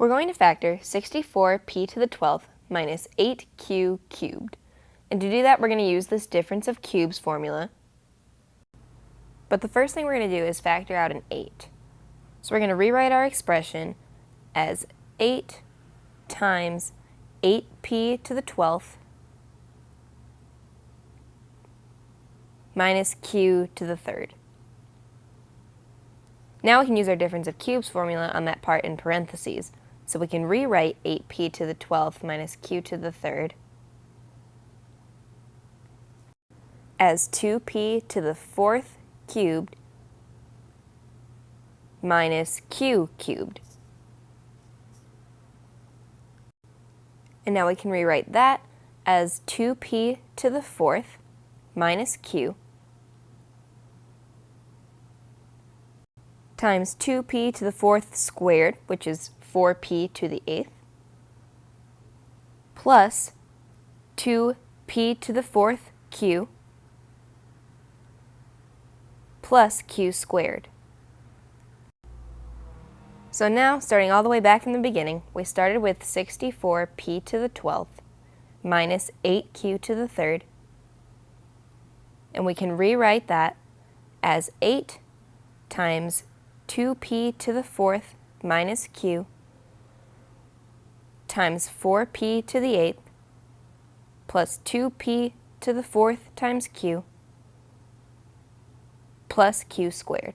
We're going to factor 64p to the 12th minus 8q cubed. And to do that, we're going to use this difference of cubes formula. But the first thing we're going to do is factor out an 8. So we're going to rewrite our expression as 8 times 8p to the 12th minus q to the third. Now we can use our difference of cubes formula on that part in parentheses. So we can rewrite 8p to the 12th minus q to the third as 2p to the fourth cubed minus q cubed. And now we can rewrite that as 2p to the fourth minus q times 2p to the fourth squared, which is 4p to the eighth, plus 2p to the fourth q plus q squared. So now, starting all the way back in the beginning, we started with 64p to the 12th minus 8q to the third, and we can rewrite that as 8 times 2p to the fourth minus q times 4p to the eighth plus 2p to the fourth times q plus q squared.